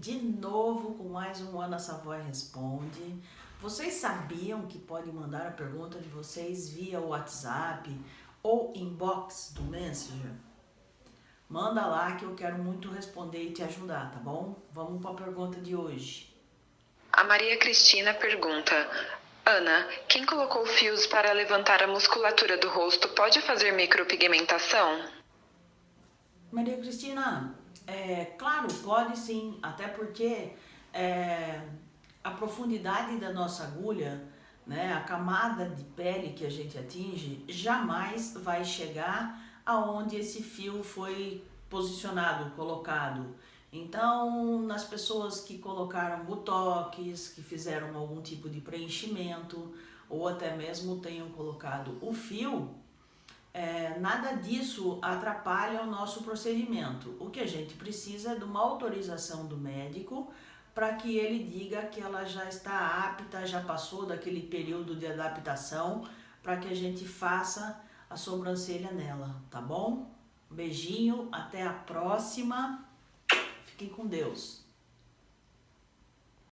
de novo com mais um Ana Savoy Responde. Vocês sabiam que podem mandar a pergunta de vocês via WhatsApp ou inbox do Messenger? Manda lá que eu quero muito responder e te ajudar, tá bom? Vamos para a pergunta de hoje. A Maria Cristina pergunta: Ana, quem colocou fios para levantar a musculatura do rosto pode fazer micropigmentação? Maria Cristina, é, claro, pode sim, até porque é, a profundidade da nossa agulha, né, a camada de pele que a gente atinge, jamais vai chegar aonde esse fio foi posicionado, colocado. Então, nas pessoas que colocaram botox, que fizeram algum tipo de preenchimento, ou até mesmo tenham colocado o fio, é, nada disso atrapalha o nosso procedimento. O que a gente precisa é de uma autorização do médico para que ele diga que ela já está apta, já passou daquele período de adaptação, para que a gente faça a sobrancelha nela, tá bom? beijinho, até a próxima. Fiquem com Deus.